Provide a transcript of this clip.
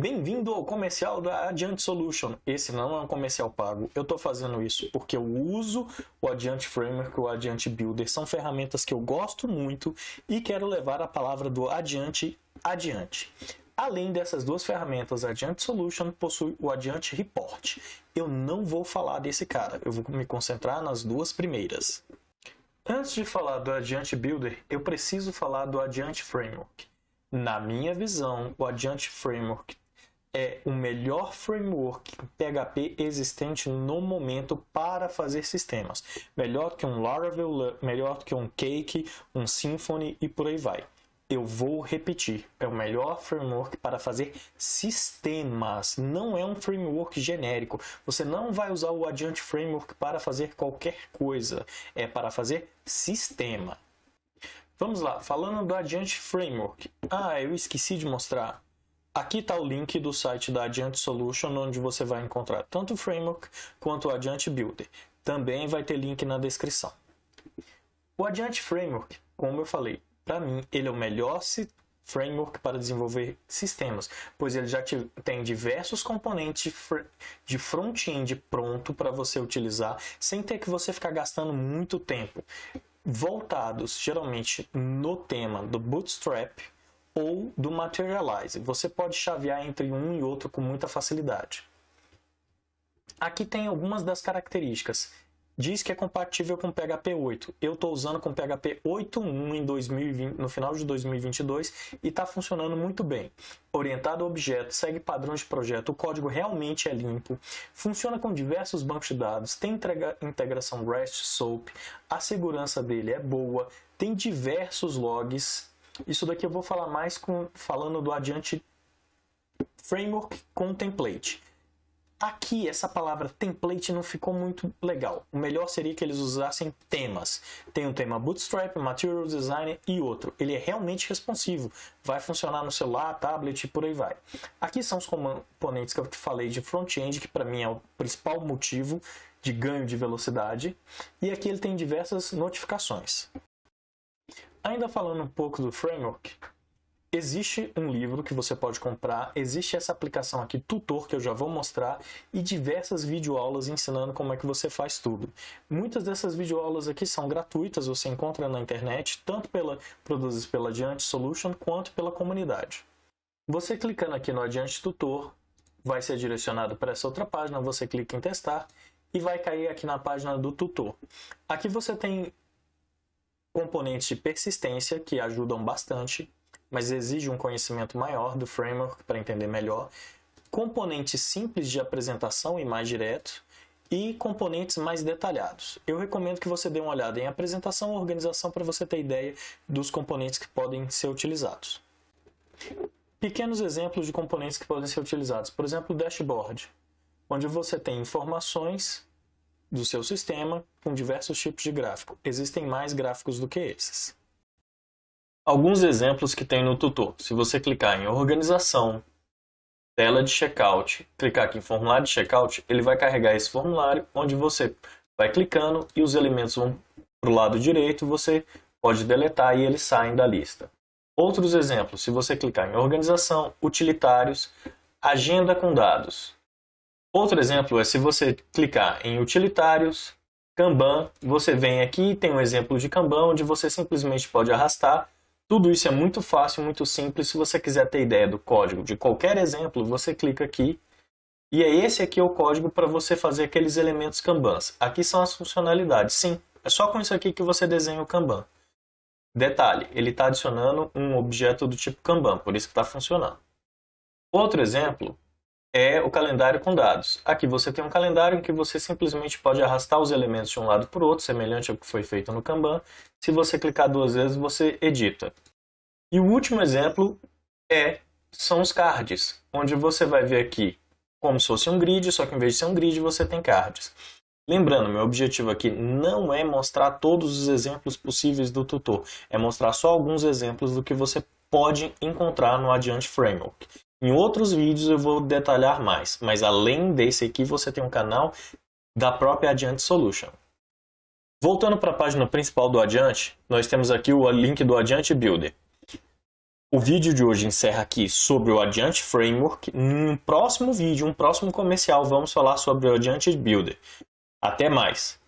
Bem-vindo ao comercial da Adiante Solution. Esse não é um comercial pago. Eu estou fazendo isso porque eu uso o Adiante Framework e o Adiante Builder. São ferramentas que eu gosto muito e quero levar a palavra do Adiante adiante. Além dessas duas ferramentas, a Adiante Solution possui o Adiante Report. Eu não vou falar desse cara, eu vou me concentrar nas duas primeiras. Antes de falar do Adiante Builder, eu preciso falar do Adiante Framework. Na minha visão, o Adiante Framework é o melhor framework PHP existente no momento para fazer sistemas. Melhor que um Laravel, melhor que um Cake, um Symfony e por aí vai. Eu vou repetir, é o melhor framework para fazer sistemas, não é um framework genérico. Você não vai usar o Adiante Framework para fazer qualquer coisa, é para fazer sistema. Vamos lá, falando do Adiante Framework. Ah, eu esqueci de mostrar. Aqui está o link do site da Adiante Solution, onde você vai encontrar tanto o Framework quanto o Adiante Builder. Também vai ter link na descrição. O Adiante Framework, como eu falei, para mim, ele é o melhor framework para desenvolver sistemas, pois ele já tem diversos componentes de front-end pronto para você utilizar, sem ter que você ficar gastando muito tempo voltados geralmente no tema do Bootstrap ou do Materialize. Você pode chavear entre um e outro com muita facilidade. Aqui tem algumas das características. Diz que é compatível com PHP 8. Eu estou usando com PHP 8.1 em 2020, no final de 2022 e está funcionando muito bem. Orientado a objeto, segue padrões de projeto, o código realmente é limpo, funciona com diversos bancos de dados, tem integração REST, SOAP, a segurança dele é boa, tem diversos logs. Isso daqui eu vou falar mais com, falando do adiante framework com template. Aqui, essa palavra template não ficou muito legal. O melhor seria que eles usassem temas. Tem um tema Bootstrap, Material Design e outro. Ele é realmente responsivo. Vai funcionar no celular, tablet e por aí vai. Aqui são os componentes que eu te falei de front-end, que para mim é o principal motivo de ganho de velocidade. E aqui ele tem diversas notificações. Ainda falando um pouco do framework, Existe um livro que você pode comprar, existe essa aplicação aqui, Tutor, que eu já vou mostrar, e diversas videoaulas ensinando como é que você faz tudo. Muitas dessas videoaulas aqui são gratuitas, você encontra na internet, tanto pela, produzidas pela Adiante Solution, quanto pela comunidade. Você clicando aqui no Adiante Tutor, vai ser direcionado para essa outra página, você clica em testar, e vai cair aqui na página do tutor. Aqui você tem componentes de persistência que ajudam bastante, mas exige um conhecimento maior do framework para entender melhor, componentes simples de apresentação e mais direto, e componentes mais detalhados. Eu recomendo que você dê uma olhada em apresentação e organização para você ter ideia dos componentes que podem ser utilizados. Pequenos exemplos de componentes que podem ser utilizados. Por exemplo, o dashboard, onde você tem informações do seu sistema com diversos tipos de gráfico. Existem mais gráficos do que esses. Alguns exemplos que tem no tutor. Se você clicar em organização, tela de checkout, clicar aqui em formulário de checkout, ele vai carregar esse formulário onde você vai clicando e os elementos vão para o lado direito, você pode deletar e eles saem da lista. Outros exemplos, se você clicar em organização, utilitários, agenda com dados. Outro exemplo é se você clicar em utilitários, Kanban, você vem aqui e tem um exemplo de Kanban onde você simplesmente pode arrastar tudo isso é muito fácil, muito simples. Se você quiser ter ideia do código de qualquer exemplo, você clica aqui. E é esse aqui o código para você fazer aqueles elementos Kanbans. Aqui são as funcionalidades. Sim, é só com isso aqui que você desenha o Kanban. Detalhe, ele está adicionando um objeto do tipo Kanban, por isso que está funcionando. Outro exemplo é o calendário com dados. Aqui você tem um calendário em que você simplesmente pode arrastar os elementos de um lado para o outro, semelhante ao que foi feito no Kanban. Se você clicar duas vezes, você edita. E o último exemplo é, são os cards, onde você vai ver aqui como se fosse um grid, só que em vez de ser um grid, você tem cards. Lembrando, meu objetivo aqui não é mostrar todos os exemplos possíveis do tutor, é mostrar só alguns exemplos do que você pode encontrar no Adiante Framework. Em outros vídeos eu vou detalhar mais, mas além desse aqui você tem um canal da própria Adiante Solution. Voltando para a página principal do Adiante, nós temos aqui o link do Adiante Builder. O vídeo de hoje encerra aqui sobre o Adiante Framework. No próximo vídeo, um próximo comercial, vamos falar sobre o Adiante Builder. Até mais!